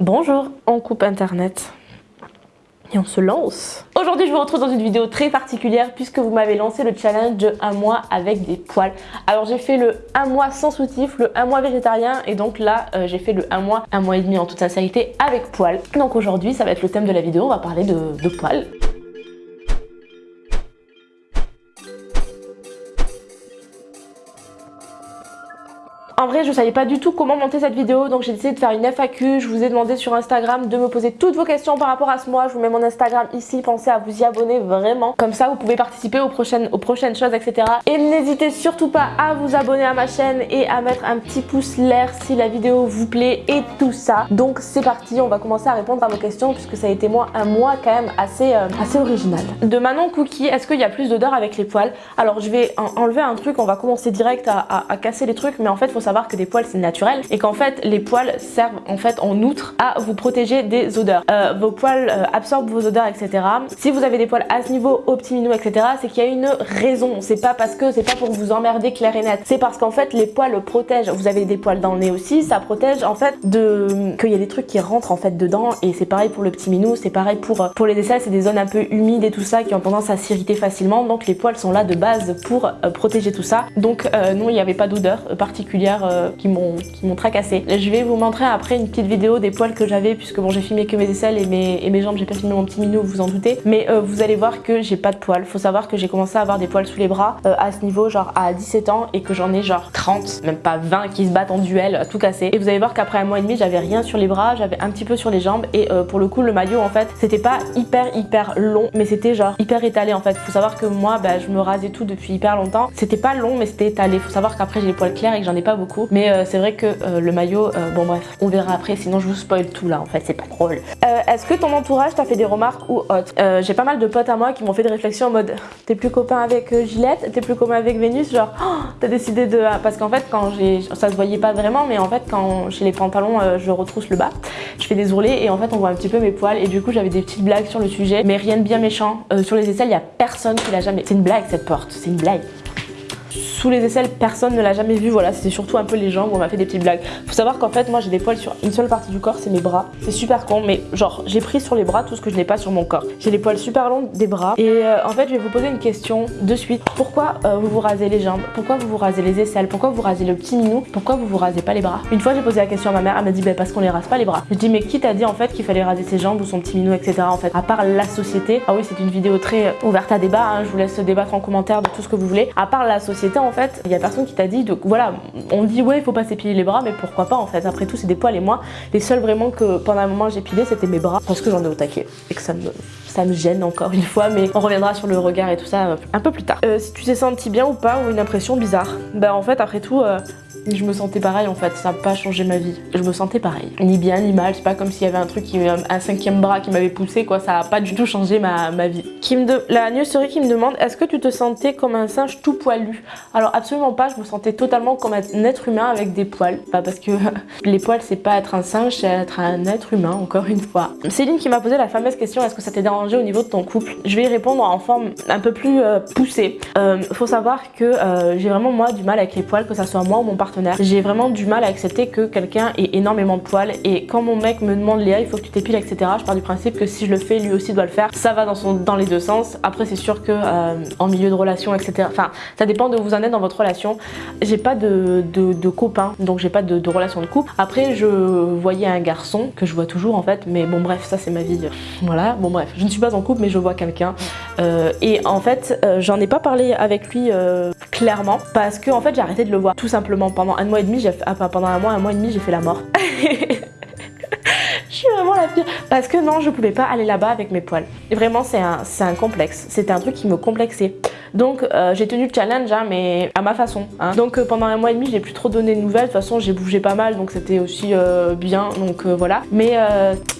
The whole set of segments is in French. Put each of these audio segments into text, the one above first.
Bonjour, on coupe internet et on se lance Aujourd'hui je vous retrouve dans une vidéo très particulière puisque vous m'avez lancé le challenge de un mois avec des poils. Alors j'ai fait le un mois sans soutif, le un mois végétarien et donc là euh, j'ai fait le un mois, un mois et demi en toute sincérité avec poils. Donc aujourd'hui ça va être le thème de la vidéo, on va parler de poils. En vrai, je savais pas du tout comment monter cette vidéo, donc j'ai décidé de faire une FAQ. Je vous ai demandé sur Instagram de me poser toutes vos questions par rapport à ce mois. Je vous mets mon Instagram ici, pensez à vous y abonner vraiment. Comme ça, vous pouvez participer aux prochaines, choses, etc. Et n'hésitez surtout pas à vous abonner à ma chaîne et à mettre un petit pouce l'air si la vidéo vous plaît et tout ça. Donc c'est parti, on va commencer à répondre à vos questions puisque ça a été moi un mois quand même assez, euh, assez original. De Manon Cookie, est-ce qu'il y a plus d'odeur avec les poils? Alors je vais enlever un truc, on va commencer direct à, à casser les trucs, mais en fait, faut savoir que des poils c'est naturel et qu'en fait les poils servent en fait en outre à vous protéger des odeurs. Euh, vos poils euh, absorbent vos odeurs etc. Si vous avez des poils à ce niveau, au petit etc. c'est qu'il y a une raison. C'est pas parce que c'est pas pour vous emmerder clair et net. C'est parce qu'en fait les poils protègent. Vous avez des poils dans le nez aussi, ça protège en fait de qu'il y a des trucs qui rentrent en fait dedans et c'est pareil pour le petit minou, c'est pareil pour pour les aisselles, c'est des zones un peu humides et tout ça qui ont tendance à s'irriter facilement donc les poils sont là de base pour euh, protéger tout ça. Donc non il n'y avait pas d'odeur particulière euh, qui m'ont tracassé. Je vais vous montrer après une petite vidéo des poils que j'avais puisque bon j'ai filmé que mes aisselles et mes, et mes jambes, j'ai pas filmé mon petit minou, vous vous en doutez. Mais euh, vous allez voir que j'ai pas de poils. Faut savoir que j'ai commencé à avoir des poils sous les bras euh, à ce niveau genre à 17 ans et que j'en ai genre 30, même pas 20 qui se battent en duel, tout cassé. Et vous allez voir qu'après un mois et demi j'avais rien sur les bras, j'avais un petit peu sur les jambes et pour le coup le maillot en fait c'était pas hyper hyper long mais c'était genre hyper étalé en fait. Faut savoir que moi bah, je me rasais tout depuis hyper longtemps. C'était pas long mais c'était étalé. Faut savoir qu'après j'ai les poils clairs et que j'en ai pas beaucoup. Mais euh, c'est vrai que euh, le maillot, euh, bon bref, on verra après, sinon je vous spoil tout là, en fait, c'est pas drôle. Est-ce que ton entourage t'a fait des remarques ou autres? J'ai pas mal de potes à moi qui m'ont fait des réflexions en mode t'es plus copain avec Gillette, t'es plus copain avec Vénus, genre oh, t'as décidé de... Parce qu'en fait, quand j'ai... ça se voyait pas vraiment, mais en fait, quand j'ai les pantalons, je retrousse le bas, je fais des ourlets et en fait, on voit un petit peu mes poils. Et du coup, j'avais des petites blagues sur le sujet, mais rien de bien méchant. sur les aisselles, il y a personne qui l'a jamais... C'est une blague cette porte, c'est une blague sous les aisselles, personne ne l'a jamais vu. Voilà, c'était surtout un peu les jambes où on m'a fait des petites blagues. Faut savoir qu'en fait, moi j'ai des poils sur une seule partie du corps, c'est mes bras. C'est super con, mais genre j'ai pris sur les bras tout ce que je n'ai pas sur mon corps. J'ai les poils super longs des bras. Et euh, en fait, je vais vous poser une question de suite. Pourquoi euh, vous vous rasez les jambes? Pourquoi vous vous rasez les aisselles? Pourquoi vous rasez le petit minou? Pourquoi vous vous rasez pas les bras? Une fois, j'ai posé la question à ma mère, elle m'a dit bah, parce qu'on les rase pas les bras. Je dis mais qui t'a dit en fait qu'il fallait raser ses jambes ou son petit minou, etc. En fait, à part la société. Ah oui, c'est une vidéo très ouverte à débat. Hein. je vous laisse débattre en commentaire de tout ce que vous voulez. À part la société, en fait, il y a personne qui t'a dit, donc voilà, on dit ouais il faut pas s'épiler les bras, mais pourquoi pas en fait, après tout c'est des poils et moi, les seuls vraiment que pendant un moment j'ai pilé c'était mes bras, parce que j'en ai au taquet et que ça me, ça me gêne encore une fois, mais on reviendra sur le regard et tout ça euh, un peu plus tard. Euh, si tu t'es senti bien ou pas, ou une impression bizarre, bah en fait après tout, euh, je me sentais pareil en fait, ça n'a pas changé ma vie. Je me sentais pareil. Ni bien ni mal, c'est pas comme s'il y avait un truc, un cinquième bras qui m'avait poussé quoi, ça a pas du tout changé ma, ma vie. Qui de... La newserie qui me demande, est-ce que tu te sentais comme un singe tout poilu? Alors absolument pas, je me sentais totalement comme un être humain avec des poils. Pas parce que les poils c'est pas être un singe, c'est être un être humain encore une fois. Céline qui m'a posé la fameuse question, est-ce que ça t'est dérangé au niveau de ton couple? Je vais y répondre en forme un peu plus euh, poussée. Euh, faut savoir que euh, j'ai vraiment moi du mal avec les poils, que ça soit moi ou mon partenaire j'ai vraiment du mal à accepter que quelqu'un ait énormément de poils et quand mon mec me demande Léa il faut que tu t'épiles etc. Je pars du principe que si je le fais lui aussi doit le faire. Ça va dans, son, dans les deux sens. Après c'est sûr que euh, en milieu de relation etc. Enfin ça dépend de où vous en êtes dans votre relation. J'ai pas de, de, copain donc j'ai pas de, relation de couple. Après je voyais un garçon que je vois toujours en fait mais bon bref ça c'est ma vie. Voilà bon bref je ne suis pas en couple mais je vois quelqu'un euh, et en fait euh, j'en ai pas parlé avec lui clairement parce que en fait j'ai arrêté de le voir tout simplement pendant un mois et demi j'ai fait, ah, pendant un mois un mois et demi j'ai fait la mort. Je la pire parce que non je pouvais pas aller là-bas avec mes poils et vraiment c'est un, un complexe c'était un truc qui me complexait donc euh, j'ai tenu le challenge, hein, mais à ma façon. Hein. Donc euh, pendant un mois et demi, j'ai plus trop donné de nouvelles. De toute façon, j'ai bougé pas mal, donc c'était aussi euh, bien. Donc voilà. Mais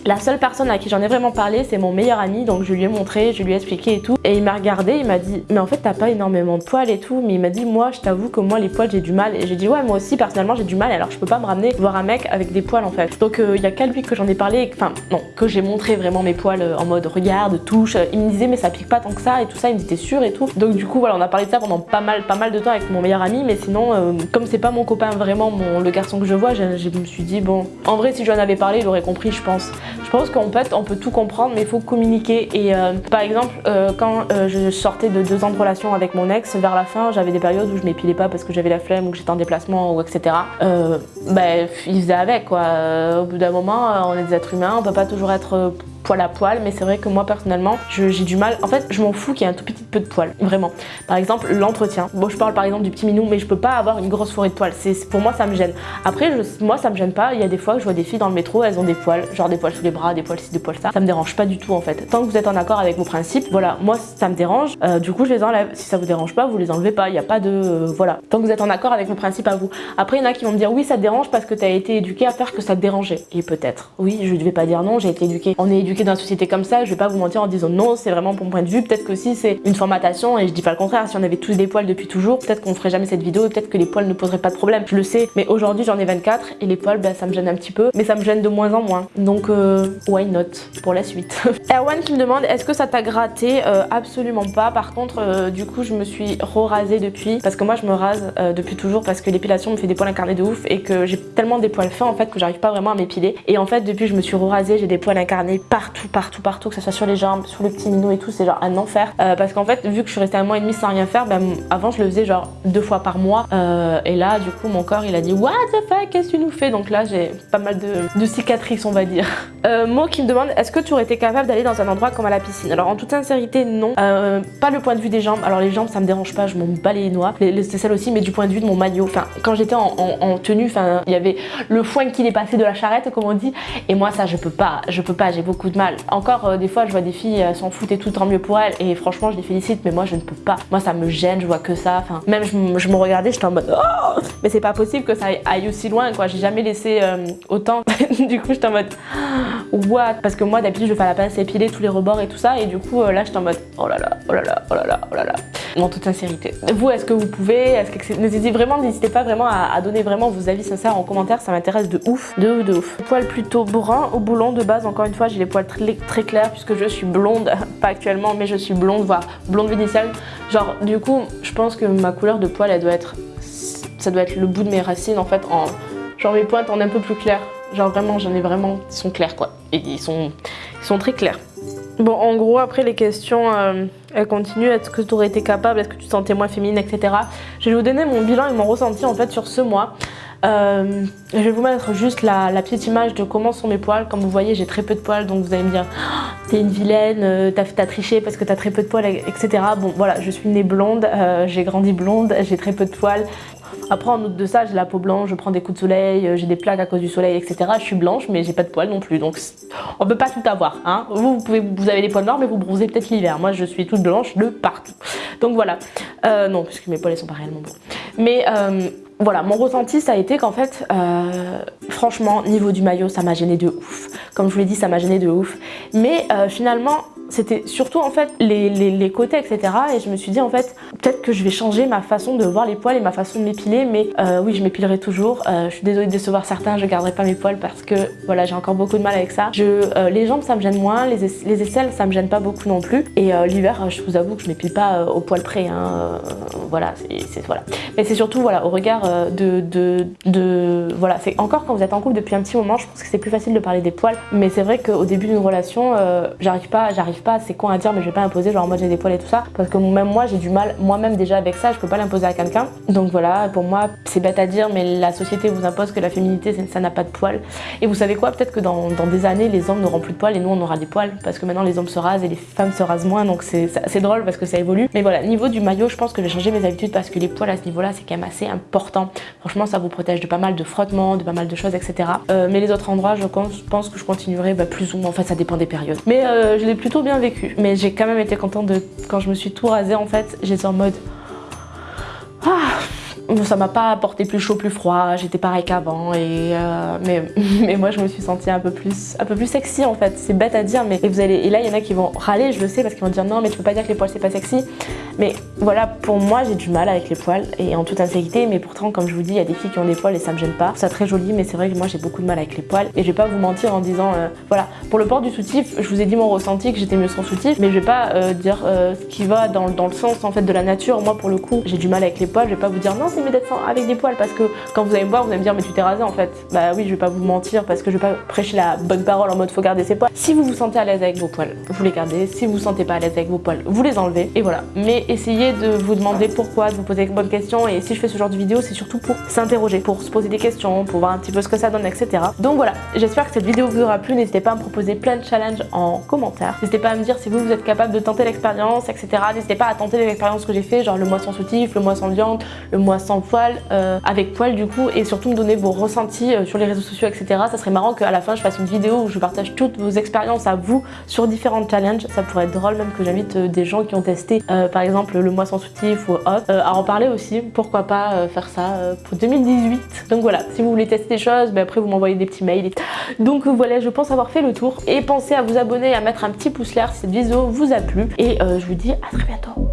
la seule personne à qui j'en ai vraiment parlé, c'est mon meilleur ami. Donc je lui ai montré, je lui ai expliqué et tout. Et il m'a regardé, il m'a dit, mais en fait t'as pas énormément de poils et tout. Mais il m'a dit, moi je t'avoue que moi les poils j'ai du mal. Et j'ai dit, ouais moi aussi personnellement j'ai du mal. Alors je peux pas me ramener voir un mec avec des poils en fait. Donc il y a qu'à lui que j'en ai parlé. Enfin non, que j'ai montré vraiment mes poils en mode regarde, touche, il me disait mais ça pique pas tant que ça et tout ça, il me disait sûr et tout. Donc du coup voilà, on a parlé de ça pendant pas mal, pas mal de temps avec mon meilleur ami, mais sinon comme c'est pas mon copain vraiment, mon, le garçon que je vois, je, me suis dit bon, en vrai si je lui en avais parlé, il aurait compris je pense. Je pense qu'en fait on peut tout comprendre mais il faut communiquer et par exemple quand je sortais de deux ans de relation avec mon ex, vers la fin j'avais des périodes où je m'épilais pas parce que j'avais la flemme ou que j'étais en déplacement ou etc. Euh, ben, il faisait avec quoi. au bout d'un moment, on est des êtres humains, on peut pas toujours être poil à poil, mais c'est vrai que moi personnellement, j'ai du mal. En fait, je m'en fous qu'il y ait un tout petit peu de poil, vraiment. Par exemple, l'entretien. Bon, je parle par exemple du petit minou, mais je peux pas avoir une grosse forêt de poils. Pour moi, ça me gêne. Après, moi, ça me gêne pas. Il y a des fois que je vois des filles dans le métro, elles ont des poils, genre des poils sous les bras, des poils ci, des poils ça. Ça me dérange pas du tout en fait. Tant que vous êtes en accord avec vos principes, voilà, moi ça me dérange. Euh, du coup, je les enlève. Si ça vous dérange pas, vous les enlevez pas. Il n'y a pas de euh, voilà. Tant que vous êtes en accord avec vos principes à vous. Après, il y en a qui vont me dire oui, ça dérange parce que tu as été éduqué à faire que ça te dérangeait. Et peut-être. Oui, je vais pas dire non. J'ai été. On est éduqué dans une société comme ça je vais pas vous mentir en disant non, c'est vraiment mon point de vue. Peut-être que si c'est une formatation, et je dis pas le contraire, si on avait tous des poils depuis toujours, peut-être qu'on ferait jamais cette vidéo et peut-être que les poils ne poseraient pas de problème. Je le sais, mais aujourd'hui j'en ai 24 et les poils, bah, ça me gêne un petit peu, mais ça me gêne de moins en moins. Donc, euh, why not pour la suite? Erwan qui me demande est-ce que ça t'a gratté? Euh, Absolument pas. Par contre, euh, du coup, je me suis re-rasée depuis parce que moi je me rase depuis toujours parce que l'épilation me fait des poils incarnés de ouf et que j'ai tellement des poils fins en fait que j'arrive pas vraiment à m'épiler. Et en fait, depuis je me suis re-rasée, j'ai des poils incarnés partout, partout, partout que ce soit sur les jambes, sur le petit minot et tout, c'est genre un enfer. Euh, parce qu'en fait, vu que je suis restée un mois et demi sans rien faire, ben, avant je le faisais genre deux fois par mois. Euh, et là, du coup, mon corps il a dit What the fuck, qu'est-ce que tu nous fais? Donc là, j'ai pas mal de, cicatrices, on va dire. Euh, Mo qui me demande Est-ce que tu aurais été capable d'aller dans un endroit comme à la piscine? Alors en toute sincérité, non. Euh, pas le point de vue des jambes. Alors les jambes, ça me dérange pas, je m'en bats les noix. C'est celle aussi, mais du point de vue de mon maillot. Enfin, quand j'étais en, tenue, enfin, il y avait le foin qui est passé de la charrette, comme on dit. Et moi, ça, je peux pas. Je peux pas, j'ai beaucoup mal. Encore des fois, je vois des filles s'en foutent et tout, tant mieux pour elles. Et franchement, je les félicite, mais moi, je ne peux pas. Moi, ça me gêne, je vois que ça. Enfin, même je, me regardais, j'étais en mode oh Mais c'est pas possible que ça aille aussi loin, quoi. J'ai jamais laissé euh, autant. du coup, j'étais en mode What? Parce que moi, d'habitude, je fais la pince épilée tous les rebords et tout ça. Et du coup, euh, là, j'étais en mode Oh là là, oh là là, oh là là, oh là là. En toute sincérité. Vous, est-ce que vous pouvez Est-ce que N'hésitez vraiment, n'hésitez pas vraiment à, donner vraiment vos avis sincères en commentaire. Ça m'intéresse de ouf, de ouf, de ouf. Poils plutôt brun au boulon de base. Encore une fois, j'ai les poils très, clairs puisque je suis blonde. Pas actuellement, mais je suis blonde, voire blonde vénitienne. Genre, du coup, je pense que ma couleur de poils, elle doit être... Ça doit être le bout de mes racines, en fait, en... Genre, mes pointes en un peu plus clair. Genre, vraiment, j'en ai vraiment... Ils sont clairs, quoi. Et ils sont très clairs. Bon, en gros, après, les questions, euh, elles continuent. Est-ce que tu aurais été capable? Est-ce que tu te sentais moins féminine, etc. Je vais vous donner mon bilan et mon ressenti, en fait, sur ce mois. Euh, je vais vous mettre juste la, petite image de comment sont mes poils. Comme vous voyez, j'ai très peu de poils, donc vous allez me dire oh, T'es une vilaine, euh, t'as triché parce que t'as très peu de poils, etc. Bon, voilà, je suis née blonde, j'ai grandi blonde, j'ai très peu de poils. Après, en outre de ça, j'ai la peau blanche, je prends des coups de soleil, j'ai des plaques à cause du soleil, etc. Je suis blanche, mais j'ai pas de poils non plus, donc on peut pas tout avoir. Hein. Vous, vous, pouvez, vous avez des poils noirs, mais vous bronzez peut-être l'hiver. Moi, je suis toute blanche de partout. Donc voilà. non, puisque mes poils, ils sont pas réellement blancs. Mais voilà, mon ressenti, ça a été qu'en fait, euh, franchement, niveau du maillot, ça m'a gêné de ouf. Comme je vous l'ai dit, ça m'a gêné de ouf. Mais euh, finalement, c'était surtout en fait les, côtés etc et je me suis dit en fait peut-être que je vais changer ma façon de voir les poils et ma façon de m'épiler mais euh, oui je m'épilerai toujours. Euh, je suis désolée de décevoir certains je garderai pas mes poils parce que voilà j'ai encore beaucoup de mal avec ça. Je, euh, les jambes ça me gêne moins les, les, aisselles ça me gêne pas beaucoup non plus. Et l'hiver je vous avoue que je m'épile pas au poil près hein, voilà c'est voilà. Mais c'est surtout voilà au regard de, de, de voilà c'est encore quand vous êtes en couple depuis un petit moment je pense que c'est plus facile de parler des poils. Mais c'est vrai qu'au début d'une relation j'arrive pas j'arrive pas, c'est con à dire, mais je vais pas imposer, genre en mode j'ai des poils et tout ça, parce que même moi j'ai du mal, moi-même déjà avec ça, je peux pas l'imposer à quelqu'un. Donc voilà, pour moi c'est bête à dire, mais la société vous impose que la féminité ça n'a pas de poils. Et vous savez quoi, peut-être que dans, des années les hommes n'auront plus de poils et nous on aura des poils, parce que maintenant les hommes se rasent et les femmes se rasent moins, donc c'est drôle parce que ça évolue. Mais voilà, niveau du maillot, je pense que je vais changer mes habitudes parce que les poils à ce niveau-là c'est quand même assez important. Franchement ça vous protège de pas mal de frottements, de pas mal de choses, etc. Euh, mais les autres endroits, je pense que je continuerai bah, plus ou moins, en fait ça dépend des périodes. Mais euh, je l'ai plutôt bien vécu. Mais j'ai quand même été contente de quand je me suis tout rasée en fait, j'étais en mode ah, ça m'a pas apporté plus chaud, plus froid, j'étais pareil qu'avant et euh, mais, moi je me suis sentie un peu plus un peu plus sexy en fait, c'est bête à dire mais vous allez et là il y en a qui vont râler, je le sais parce qu'ils vont dire non mais tu peux pas dire que les poils c'est pas sexy. Mais voilà, pour moi, j'ai du mal avec les poils et en toute insécurité. Mais pourtant, comme je vous dis, il y a des filles qui ont des poils et ça me gêne pas. Ça très joli, mais c'est vrai que moi, j'ai beaucoup de mal avec les poils. Et je vais pas vous mentir en disant, euh, voilà, pour le port du soutif, je vous ai dit mon ressenti que j'étais mieux sans soutif, mais je vais pas euh, dire euh, ce qui va dans, dans, le sens en fait de la nature. Moi, pour le coup, j'ai du mal avec les poils. Je vais pas vous dire non, c'est mieux d'être avec des poils parce que quand vous allez me voir, vous allez me dire mais tu t'es rasé en fait. Bah oui, je vais pas vous mentir parce que je vais pas prêcher la bonne parole en mode faut garder ses poils. Si vous vous sentez à l'aise avec vos poils, vous les gardez. Si vous vous sentez pas à l'aise avec vos poils, vous les enlevez. Et voilà. Mais essayez de vous demander pourquoi, de vous poser les bonnes questions. Et si je fais ce genre de vidéo, c'est surtout pour s'interroger, pour se poser des questions, pour voir un petit peu ce que ça donne, etc. Donc voilà, j'espère que cette vidéo vous aura plu. N'hésitez pas à me proposer plein de challenges en commentaire. N'hésitez pas à me dire si vous, vous êtes capable de tenter l'expérience, etc. N'hésitez pas à tenter l'expérience que j'ai fait, genre le mois sans soutif, le mois sans viande, le mois sans poil, euh, avec poil du coup, et surtout me donner vos ressentis euh, sur les réseaux sociaux, etc. Ça serait marrant qu'à la fin je fasse une vidéo où je partage toutes vos expériences à vous sur différents challenges. Ça pourrait être drôle même que j'invite euh, des gens qui ont testé par exemple le mois sans soutif ou autre à en parler aussi. Pourquoi pas faire ça pour 2018. Donc voilà, si vous voulez tester des choses, ben après vous m'envoyez des petits mails. Donc voilà, je pense avoir fait le tour. Et pensez à vous abonner, à mettre un petit pouce l'air si cette vidéo vous a plu. Et je vous dis à très bientôt.